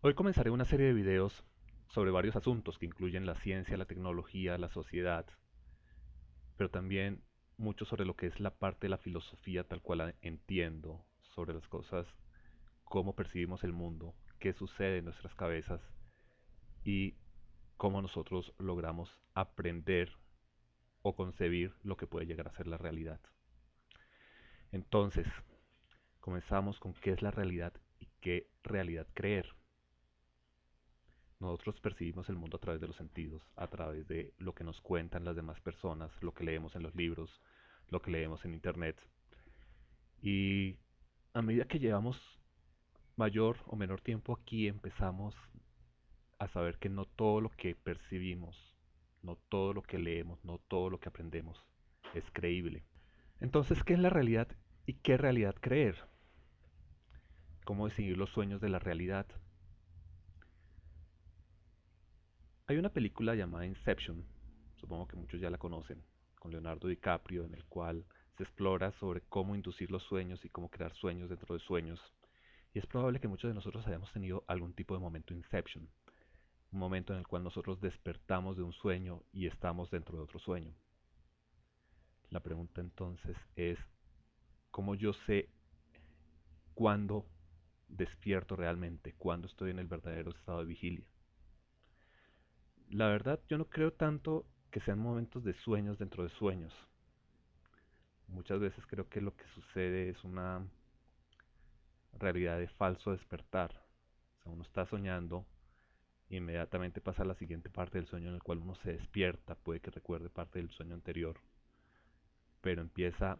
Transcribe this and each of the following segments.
Hoy comenzaré una serie de videos sobre varios asuntos que incluyen la ciencia, la tecnología, la sociedad, pero también mucho sobre lo que es la parte de la filosofía tal cual la entiendo, sobre las cosas, cómo percibimos el mundo, qué sucede en nuestras cabezas y cómo nosotros logramos aprender o concebir lo que puede llegar a ser la realidad. Entonces, comenzamos con qué es la realidad y qué realidad creer. Nosotros percibimos el mundo a través de los sentidos, a través de lo que nos cuentan las demás personas, lo que leemos en los libros, lo que leemos en internet. Y a medida que llevamos mayor o menor tiempo aquí, empezamos a saber que no todo lo que percibimos, no todo lo que leemos, no todo lo que aprendemos es creíble. Entonces, ¿qué es la realidad y qué realidad creer? ¿Cómo distinguir los sueños de la realidad? Hay una película llamada Inception, supongo que muchos ya la conocen, con Leonardo DiCaprio, en el cual se explora sobre cómo inducir los sueños y cómo crear sueños dentro de sueños. Y es probable que muchos de nosotros hayamos tenido algún tipo de momento Inception, un momento en el cual nosotros despertamos de un sueño y estamos dentro de otro sueño. La pregunta entonces es, ¿cómo yo sé cuándo despierto realmente, cuándo estoy en el verdadero estado de vigilia? La verdad, yo no creo tanto que sean momentos de sueños dentro de sueños. Muchas veces creo que lo que sucede es una realidad de falso despertar. O sea, uno está soñando e inmediatamente pasa a la siguiente parte del sueño en el cual uno se despierta, puede que recuerde parte del sueño anterior, pero empieza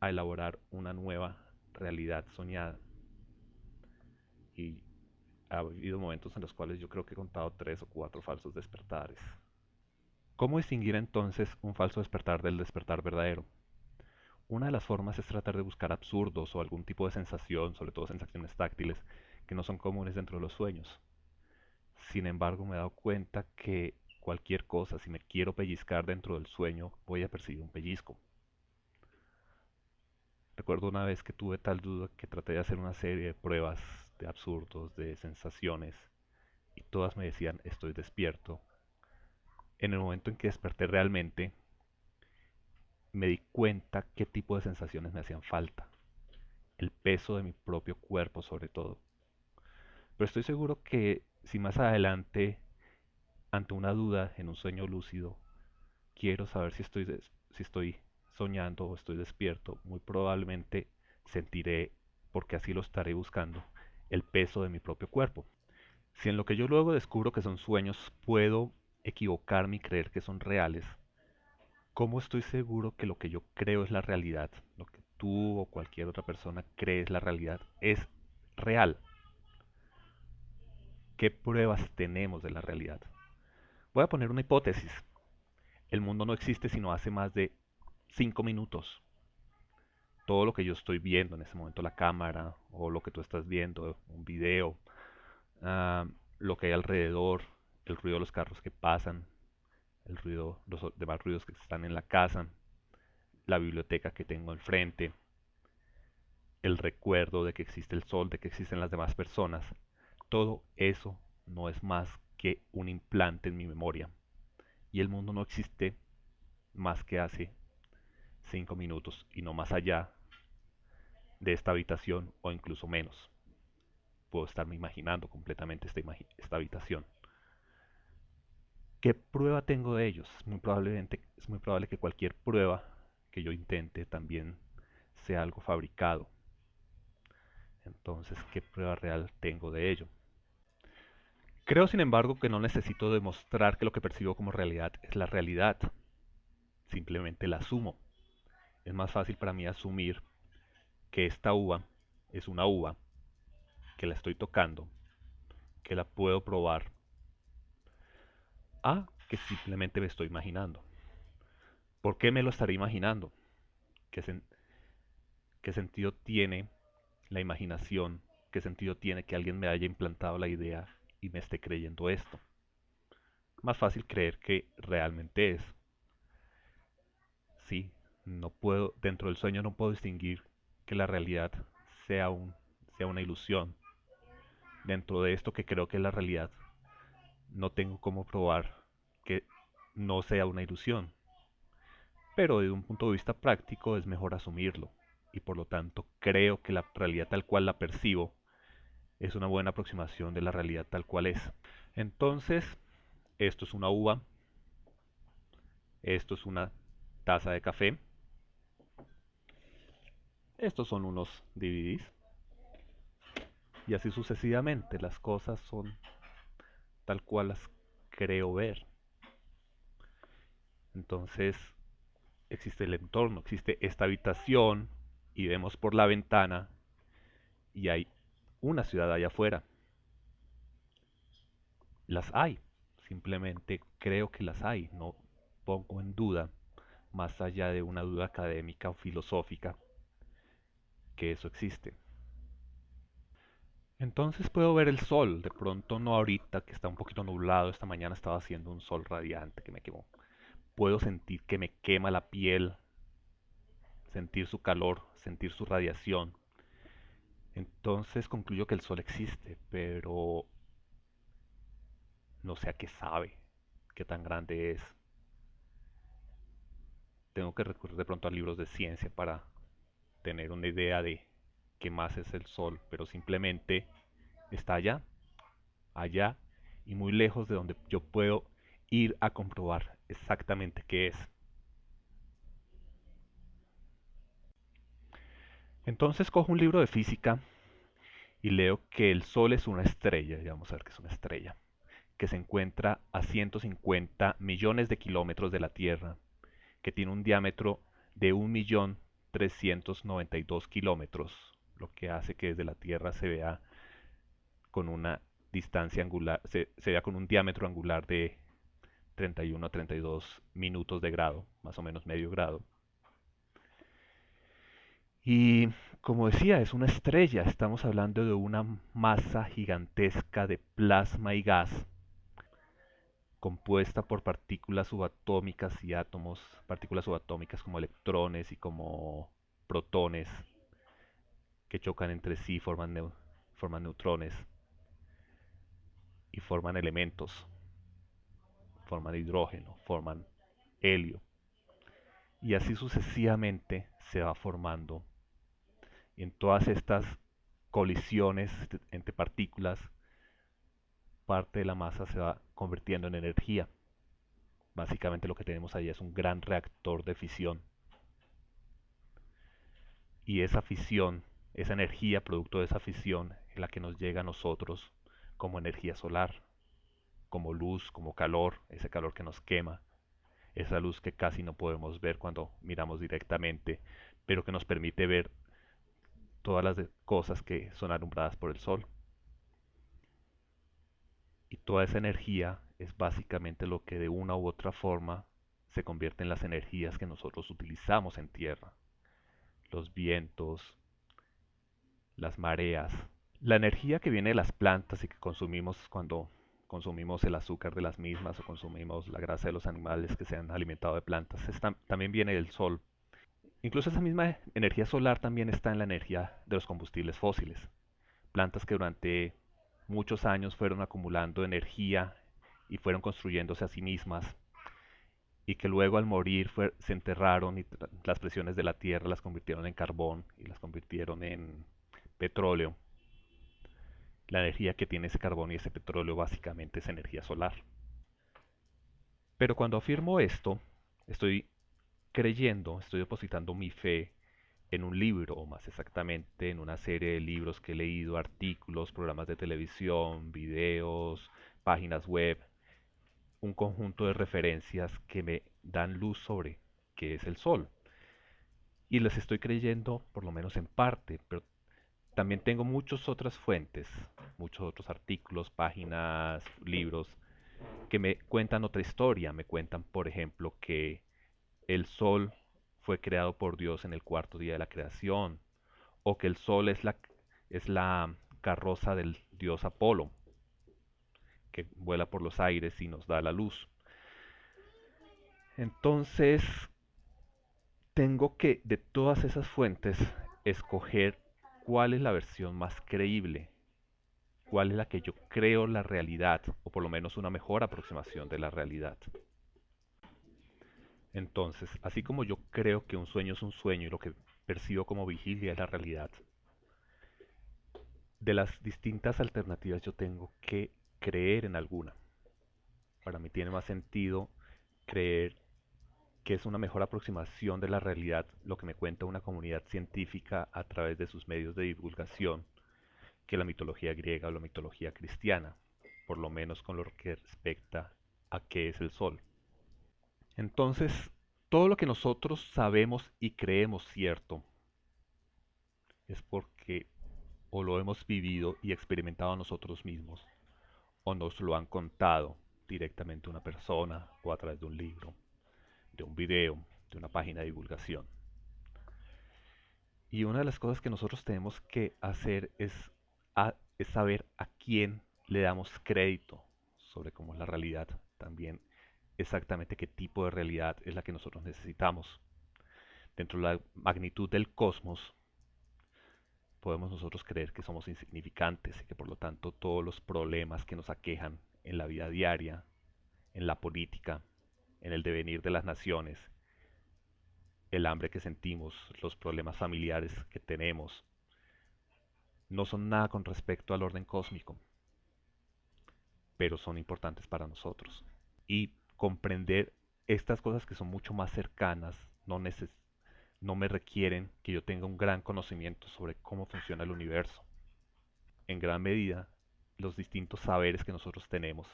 a elaborar una nueva realidad soñada. Y ha habido momentos en los cuales yo creo que he contado tres o cuatro falsos despertares. ¿Cómo distinguir entonces un falso despertar del despertar verdadero? Una de las formas es tratar de buscar absurdos o algún tipo de sensación, sobre todo sensaciones táctiles, que no son comunes dentro de los sueños. Sin embargo, me he dado cuenta que cualquier cosa, si me quiero pellizcar dentro del sueño, voy a percibir un pellizco. Recuerdo una vez que tuve tal duda que traté de hacer una serie de pruebas de absurdos, de sensaciones, y todas me decían estoy despierto. En el momento en que desperté realmente, me di cuenta qué tipo de sensaciones me hacían falta. El peso de mi propio cuerpo sobre todo. Pero estoy seguro que si más adelante, ante una duda en un sueño lúcido, quiero saber si estoy, si estoy soñando o estoy despierto, muy probablemente sentiré, porque así lo estaré buscando, el peso de mi propio cuerpo. Si en lo que yo luego descubro que son sueños puedo equivocarme y creer que son reales, ¿cómo estoy seguro que lo que yo creo es la realidad, lo que tú o cualquier otra persona cree es la realidad, es real? ¿Qué pruebas tenemos de la realidad? Voy a poner una hipótesis. El mundo no existe sino hace más de 5 minutos todo lo que yo estoy viendo en ese momento, la cámara o lo que tú estás viendo, un video, ah, lo que hay alrededor, el ruido de los carros que pasan, el ruido, los demás ruidos que están en la casa, la biblioteca que tengo enfrente, el recuerdo de que existe el sol, de que existen las demás personas, todo eso no es más que un implante en mi memoria. Y el mundo no existe más que hace cinco minutos y no más allá de esta habitación o incluso menos. Puedo estarme imaginando completamente esta, habitación. ¿Qué prueba tengo de ellos? Muy probablemente, es muy probable que cualquier prueba que yo intente también sea algo fabricado. Entonces, ¿qué prueba real tengo de ello? Creo, sin embargo, que no necesito demostrar que lo que percibo como realidad es la realidad. Simplemente la asumo es más fácil para mí asumir que esta uva es una uva, que la estoy tocando, que la puedo probar, a que simplemente me estoy imaginando. ¿Por qué me lo estaré imaginando? ¿Qué, ¿Qué sentido tiene la imaginación? ¿Qué sentido tiene que alguien me haya implantado la idea y me esté creyendo esto? Más fácil creer que realmente es. Sí, no puedo, dentro del sueño no puedo distinguir que la realidad sea, un, sea una ilusión. dentro de esto que creo que es la realidad, no tengo cómo probar que no sea una ilusión. Pero desde un punto de vista práctico es mejor asumirlo y por lo tanto creo que la realidad tal cual la percibo es una buena aproximación de la realidad tal cual es. Entonces, esto es una uva, esto es una taza de café, estos son unos DVDs y así sucesivamente las cosas son tal cual las creo ver. Entonces, existe el entorno, existe esta habitación y vemos por la ventana y hay una ciudad allá afuera. Las hay, simplemente creo que las hay, no pongo en duda, más allá de una duda académica o filosófica, que eso existe. Entonces puedo ver el sol, de pronto no ahorita que está un poquito nublado, esta mañana estaba haciendo un sol radiante que me quemó. Puedo sentir que me quema la piel, sentir su calor, sentir su radiación. Entonces concluyo que el sol existe, pero no sé a qué sabe, qué tan grande es. Tengo que recurrir de pronto a libros de ciencia para tener una idea de qué más es el sol, pero simplemente está allá, allá y muy lejos de donde yo puedo ir a comprobar exactamente qué es. Entonces cojo un libro de física y leo que el Sol es una estrella, ya vamos a ver que es una estrella, que se encuentra a 150 millones de kilómetros de la Tierra, que tiene un diámetro de 1.392 kilómetros, lo que hace que desde la Tierra se vea con una distancia angular, se vea con un diámetro angular de 31 a 32 minutos de grado, más o menos medio grado. Y como decía, es una estrella, estamos hablando de una masa gigantesca de plasma y gas compuesta por partículas subatómicas y átomos, partículas subatómicas como electrones y como protones que chocan entre sí, forman, forman neutrones y forman elementos forman hidrógeno, forman helio. Y así sucesivamente se va formando. En todas estas colisiones entre partículas, parte de la masa se va convirtiendo en energía. Básicamente lo que tenemos ahí es un gran reactor de fisión. Y esa fisión, esa energía producto de esa fisión, es la que nos llega a nosotros como energía solar como luz, como calor, ese calor que nos quema, esa luz que casi no podemos ver cuando miramos directamente, pero que nos permite ver todas las cosas que son alumbradas por el sol. Y toda esa energía es básicamente lo que de una u otra forma se convierte en las energías que nosotros utilizamos en tierra. Los vientos, las mareas, la energía que viene de las plantas y que consumimos cuando consumimos el azúcar de las mismas o consumimos la grasa de los animales que se han alimentado de plantas. también viene del sol. Incluso esa misma energía solar también está en la energía de los combustibles fósiles. Plantas que durante muchos años fueron acumulando energía y fueron construyéndose a sí mismas y que luego al morir se enterraron y las presiones de la tierra las convirtieron en carbón y las convirtieron en petróleo la energía que tiene ese carbón y ese petróleo básicamente es energía solar. Pero cuando afirmo esto, estoy creyendo, estoy depositando mi fe en un libro, o más exactamente en una serie de libros que he leído, artículos, programas de televisión, videos, páginas web, un conjunto de referencias que me dan luz sobre qué es el Sol. Y les estoy creyendo, por lo menos en parte, pero también tengo muchas otras fuentes, muchos otros artículos, páginas, libros, que me cuentan otra historia. Me cuentan, por ejemplo, que el sol fue creado por Dios en el cuarto día de la creación, o que el sol es la, es la carroza del dios Apolo, que vuela por los aires y nos da la luz. Entonces, tengo que de todas esas fuentes escoger cuál es la versión más creíble. cuál es la que yo creo la realidad, o por lo menos una mejor aproximación de la realidad. Entonces, así como yo creo que un sueño es un sueño y lo que percibo como vigilia es la realidad, de las distintas alternativas yo tengo que creer en alguna. Para mí tiene más sentido creer que es una mejor aproximación de la realidad lo que me cuenta una comunidad científica a través de sus medios de divulgación que la mitología griega o la mitología cristiana, por lo menos con lo que respecta a qué es el sol. Entonces, todo lo que nosotros sabemos y creemos cierto es porque o lo hemos vivido y experimentado nosotros mismos, o nos lo han contado directamente una persona o a través de un libro, de un video, de una página de divulgación. Y una de las cosas que nosotros tenemos que hacer es, es saber a quién le damos crédito sobre cómo es la realidad, también exactamente qué tipo de realidad es la que nosotros necesitamos. Dentro de la magnitud del cosmos, podemos nosotros creer que somos insignificantes y que por lo tanto todos los problemas que nos aquejan en la vida diaria, en la política, en el devenir de las naciones, el hambre que sentimos, los problemas familiares que tenemos, no son nada con respecto al orden cósmico, pero son importantes para nosotros. Y comprender estas cosas que son mucho más cercanas no necesariamente no me requieren que yo tenga un gran conocimiento sobre cómo funciona el universo. En gran medida, los distintos saberes que nosotros tenemos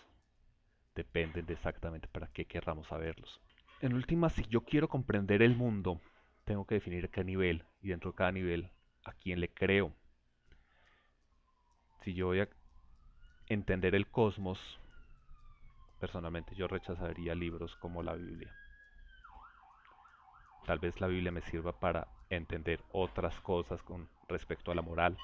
dependen de exactamente para qué querramos saberlos. En última, si yo quiero comprender el mundo, tengo que definir qué nivel y dentro de cada nivel a quién le creo. Si yo voy a entender el cosmos, personalmente yo rechazaría libros como la Biblia. Tal vez la Biblia me sirva para entender otras cosas con respecto a la moral.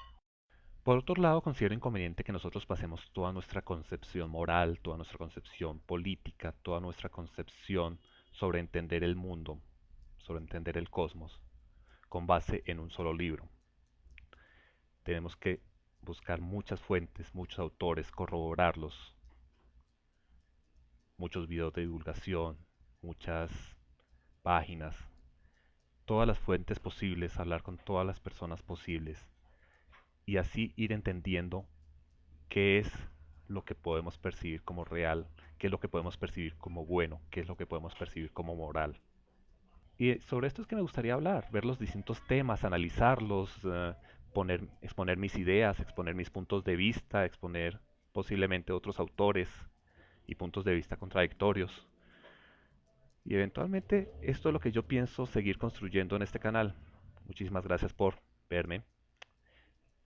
Por otro lado, considero inconveniente que nosotros pasemos toda nuestra concepción moral, toda nuestra concepción política, toda nuestra concepción sobre entender el mundo, sobre entender el cosmos, con base en un solo libro. Tenemos que buscar muchas fuentes, muchos autores, corroborarlos, muchos videos de divulgación, muchas páginas, todas las fuentes posibles, hablar con todas las personas posibles y así ir entendiendo qué es lo que podemos percibir como real, qué es lo que podemos percibir como bueno, qué es lo que podemos percibir como moral. Y sobre esto es que me gustaría hablar, ver los distintos temas, analizarlos, eh, poner, exponer mis ideas, exponer mis puntos de vista, exponer posiblemente otros autores y puntos de vista contradictorios. Y eventualmente esto es lo que yo pienso seguir construyendo en este canal. Muchísimas gracias por verme.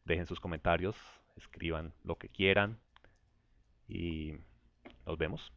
Dejen sus comentarios, escriban lo que quieran y nos vemos.